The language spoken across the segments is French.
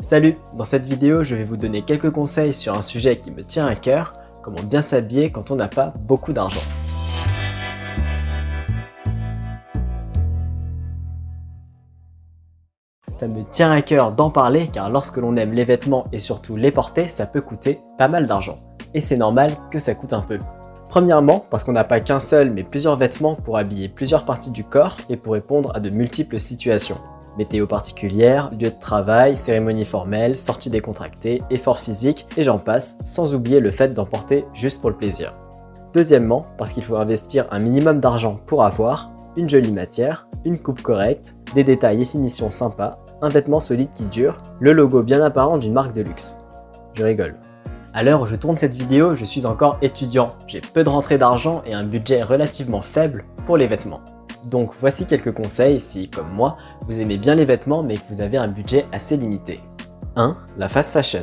Salut Dans cette vidéo, je vais vous donner quelques conseils sur un sujet qui me tient à cœur, comment bien s'habiller quand on n'a pas beaucoup d'argent. Ça me tient à cœur d'en parler car lorsque l'on aime les vêtements et surtout les porter, ça peut coûter pas mal d'argent. Et c'est normal que ça coûte un peu. Premièrement, parce qu'on n'a pas qu'un seul mais plusieurs vêtements pour habiller plusieurs parties du corps et pour répondre à de multiples situations météo particulière, lieu de travail, cérémonie formelle, sortie décontractée, effort physique, et j'en passe, sans oublier le fait d'en porter juste pour le plaisir. Deuxièmement, parce qu'il faut investir un minimum d'argent pour avoir une jolie matière, une coupe correcte, des détails et finitions sympas, un vêtement solide qui dure, le logo bien apparent d'une marque de luxe. Je rigole. À l'heure où je tourne cette vidéo, je suis encore étudiant, j'ai peu de rentrée d'argent et un budget relativement faible pour les vêtements. Donc voici quelques conseils si, comme moi, vous aimez bien les vêtements mais que vous avez un budget assez limité. 1. La fast fashion.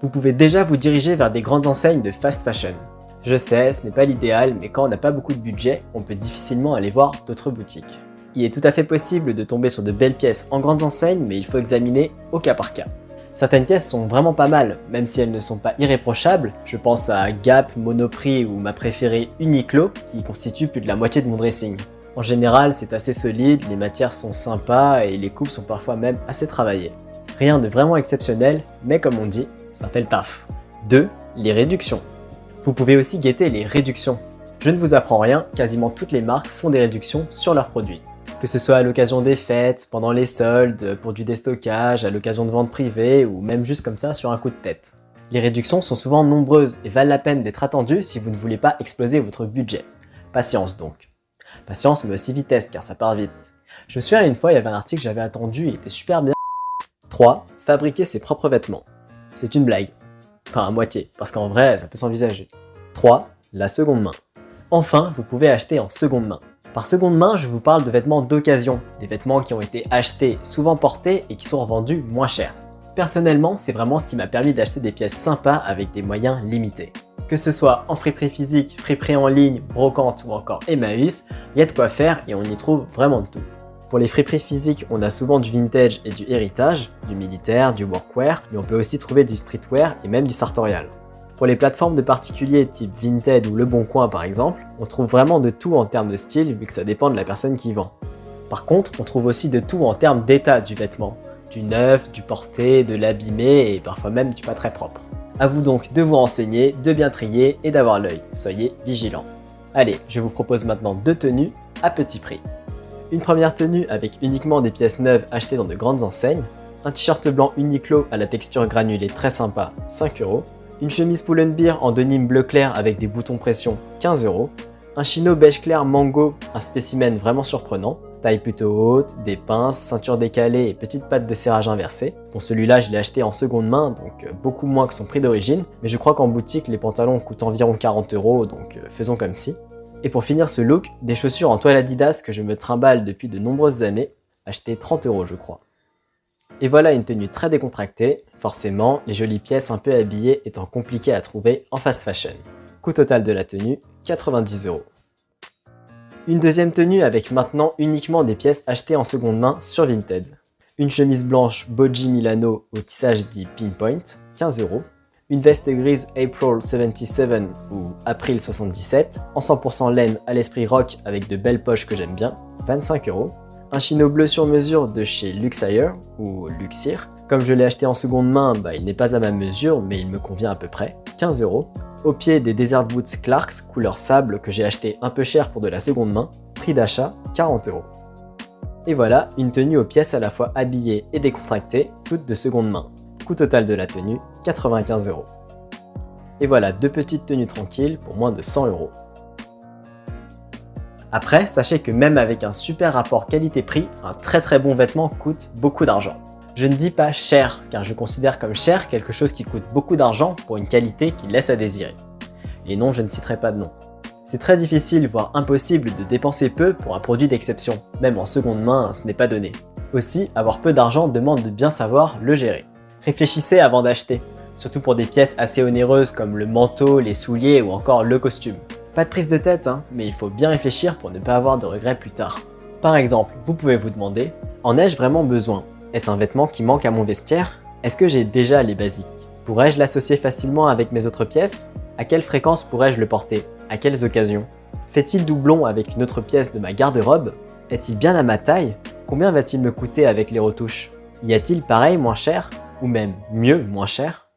Vous pouvez déjà vous diriger vers des grandes enseignes de fast fashion. Je sais, ce n'est pas l'idéal, mais quand on n'a pas beaucoup de budget, on peut difficilement aller voir d'autres boutiques. Il est tout à fait possible de tomber sur de belles pièces en grandes enseignes, mais il faut examiner au cas par cas. Certaines pièces sont vraiment pas mal, même si elles ne sont pas irréprochables. Je pense à Gap, Monoprix ou ma préférée Uniqlo, qui constitue plus de la moitié de mon dressing. En général, c'est assez solide, les matières sont sympas et les coupes sont parfois même assez travaillées. Rien de vraiment exceptionnel, mais comme on dit, ça fait le taf. 2. Les réductions. Vous pouvez aussi guetter les réductions. Je ne vous apprends rien, quasiment toutes les marques font des réductions sur leurs produits. Que ce soit à l'occasion des fêtes, pendant les soldes, pour du déstockage, à l'occasion de ventes privées ou même juste comme ça sur un coup de tête. Les réductions sont souvent nombreuses et valent la peine d'être attendues si vous ne voulez pas exploser votre budget. Patience donc. Patience mais aussi vitesse car ça part vite. Je me souviens une fois, il y avait un article que j'avais attendu, il était super bien. 3. Fabriquer ses propres vêtements. C'est une blague. Enfin à moitié, parce qu'en vrai, ça peut s'envisager. 3. La seconde main. Enfin, vous pouvez acheter en seconde main. Par seconde main, je vous parle de vêtements d'occasion, des vêtements qui ont été achetés, souvent portés et qui sont revendus moins cher. Personnellement, c'est vraiment ce qui m'a permis d'acheter des pièces sympas avec des moyens limités. Que ce soit en friperie physique, friperie en ligne, brocante ou encore Emmaüs, il y a de quoi faire et on y trouve vraiment de tout. Pour les friperies physiques, on a souvent du vintage et du héritage, du militaire, du workwear, mais on peut aussi trouver du streetwear et même du sartorial. Pour les plateformes de particuliers type Vinted ou Le Bon Coin par exemple, on trouve vraiment de tout en termes de style vu que ça dépend de la personne qui vend. Par contre, on trouve aussi de tout en termes d'état du vêtement, du neuf, du porté, de l'abîmé et parfois même du pas très propre. A vous donc de vous renseigner, de bien trier et d'avoir l'œil. Soyez vigilants. Allez, je vous propose maintenant deux tenues à petit prix. Une première tenue avec uniquement des pièces neuves achetées dans de grandes enseignes, un t-shirt blanc Uniqlo à la texture granulée très sympa, 5 euros, une chemise Pull&Bear en denim bleu clair avec des boutons pression, 15 euros, un chino beige clair Mango, un spécimen vraiment surprenant, taille plutôt haute, des pinces, ceinture décalée et petite patte de serrage inversée. Bon celui-là je l'ai acheté en seconde main donc euh, beaucoup moins que son prix d'origine, mais je crois qu'en boutique les pantalons coûtent environ 40 euros donc euh, faisons comme si. Et pour finir ce look, des chaussures en toile Adidas que je me trimballe depuis de nombreuses années, achetées 30 euros je crois. Et voilà une tenue très décontractée, forcément les jolies pièces un peu habillées étant compliquées à trouver en fast fashion. Coût total de la tenue, 90 euros. Une deuxième tenue avec maintenant uniquement des pièces achetées en seconde main sur Vinted. Une chemise blanche Boji Milano au tissage dit Pinpoint, 15 euros. Une veste grise April 77 ou April 77 en 100% laine à l'esprit rock avec de belles poches que j'aime bien, 25 euros. Un chino bleu sur mesure de chez Luxire ou Luxir. Comme je l'ai acheté en seconde main, bah, il n'est pas à ma mesure mais il me convient à peu près, 15 euros. Au pied des Desert Boots Clarks couleur sable que j'ai acheté un peu cher pour de la seconde main, prix d'achat 40 euros. Et voilà, une tenue aux pièces à la fois habillées et décontractées, toutes de seconde main. Coût total de la tenue, 95 euros. Et voilà deux petites tenues tranquilles pour moins de 100 euros. Après, sachez que même avec un super rapport qualité-prix, un très très bon vêtement coûte beaucoup d'argent. Je ne dis pas cher, car je considère comme cher quelque chose qui coûte beaucoup d'argent pour une qualité qui laisse à désirer. Et non, je ne citerai pas de nom. C'est très difficile, voire impossible de dépenser peu pour un produit d'exception. Même en seconde main, ce n'est pas donné. Aussi, avoir peu d'argent demande de bien savoir le gérer. Réfléchissez avant d'acheter, surtout pour des pièces assez onéreuses comme le manteau, les souliers ou encore le costume. Pas de prise de tête, hein, mais il faut bien réfléchir pour ne pas avoir de regrets plus tard. Par exemple, vous pouvez vous demander, en ai-je vraiment besoin? Est-ce un vêtement qui manque à mon vestiaire? Est-ce que j'ai déjà les basiques? Pourrais-je l'associer facilement avec mes autres pièces? À quelle fréquence pourrais-je le porter? À quelles occasions? Fait-il doublon avec une autre pièce de ma garde-robe? Est-il bien à ma taille? Combien va-t-il me coûter avec les retouches? Y a-t-il pareil moins cher Ou même mieux moins cher?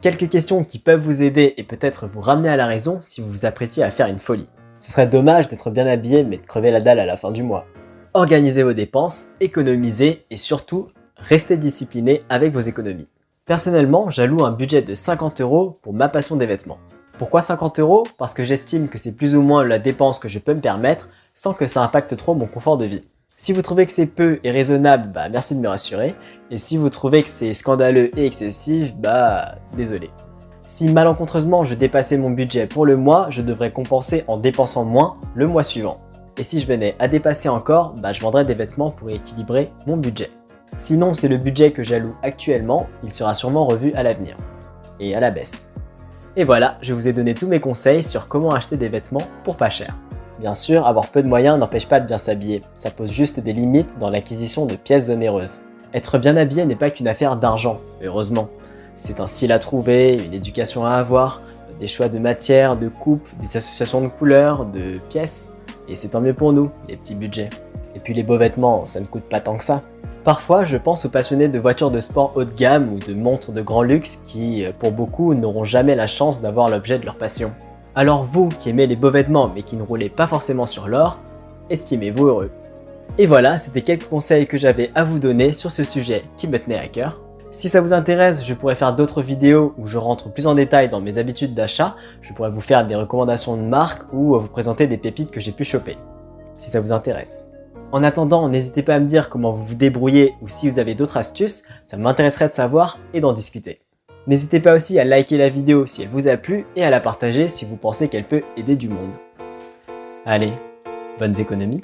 Quelques questions qui peuvent vous aider et peut-être vous ramener à la raison si vous vous apprêtiez à faire une folie. Ce serait dommage d'être bien habillé mais de crever la dalle à la fin du mois. Organisez vos dépenses, économisez et surtout, restez discipliné avec vos économies. Personnellement, j'alloue un budget de 50 euros pour ma passion des vêtements. Pourquoi 50 euros? Parce que j'estime que c'est plus ou moins la dépense que je peux me permettre sans que ça impacte trop mon confort de vie. Si vous trouvez que c'est peu et raisonnable, bah merci de me rassurer. Et si vous trouvez que c'est scandaleux et excessif, bah désolé. Si malencontreusement je dépassais mon budget pour le mois, je devrais compenser en dépensant moins le mois suivant. Et si je venais à dépasser encore, bah je vendrais des vêtements pour équilibrer mon budget. Sinon, c'est le budget que j'alloue actuellement, il sera sûrement revu à l'avenir. Et à la baisse. Et voilà, je vous ai donné tous mes conseils sur comment acheter des vêtements pour pas cher. Bien sûr, avoir peu de moyens n'empêche pas de bien s'habiller, ça pose juste des limites dans l'acquisition de pièces onéreuses. Être bien habillé n'est pas qu'une affaire d'argent, heureusement. C'est un style à trouver, une éducation à avoir, des choix de matière, de coupe, des associations de couleurs, de pièces. Et c'est tant mieux pour nous, les petits budgets. Et puis les beaux vêtements, ça ne coûte pas tant que ça. Parfois, je pense aux passionnés de voitures de sport haut de gamme ou de montres de grand luxe qui, pour beaucoup, n'auront jamais la chance d'avoir l'objet de leur passion. Alors vous, qui aimez les beaux vêtements mais qui ne roulez pas forcément sur l'or, estimez-vous heureux. Et voilà, c'était quelques conseils que j'avais à vous donner sur ce sujet qui me tenait à cœur. Si ça vous intéresse, je pourrais faire d'autres vidéos où je rentre plus en détail dans mes habitudes d'achat, je pourrais vous faire des recommandations de marques ou vous présenter des pépites que j'ai pu choper, si ça vous intéresse. En attendant, n'hésitez pas à me dire comment vous vous débrouillez ou si vous avez d'autres astuces, ça m'intéresserait de savoir et d'en discuter. N'hésitez pas aussi à liker la vidéo si elle vous a plu et à la partager si vous pensez qu'elle peut aider du monde. Allez, bonnes économies